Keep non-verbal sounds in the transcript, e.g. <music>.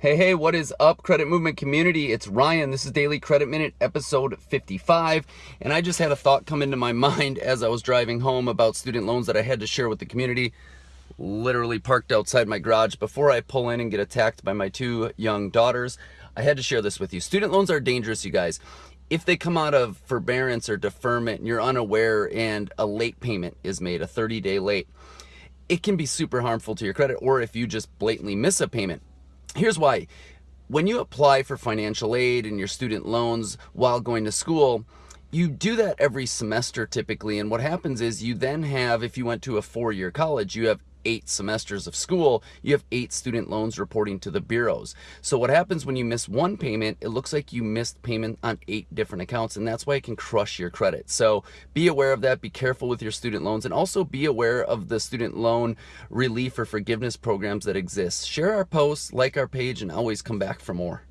Hey, hey, what is up, Credit Movement community? It's Ryan. This is Daily Credit Minute, episode 55. And I just had a thought come into my <laughs> mind as I was driving home about student loans that I had to share with the community. Literally parked outside my garage before I pull in and get attacked by my two young daughters. I had to share this with you. Student loans are dangerous, you guys. If they come out of forbearance or deferment and you're unaware and a late payment is made, a 30 day late, it can be super harmful to your credit. Or if you just blatantly miss a payment, Here's why. When you apply for financial aid and your student loans while going to school, you do that every semester typically. And what happens is you then have, if you went to a four year college, you have eight semesters of school, you have eight student loans reporting to the bureaus. So what happens when you miss one payment, it looks like you missed payment on eight different accounts and that's why it can crush your credit. So be aware of that, be careful with your student loans and also be aware of the student loan relief or forgiveness programs that exist. Share our posts, like our page and always come back for more.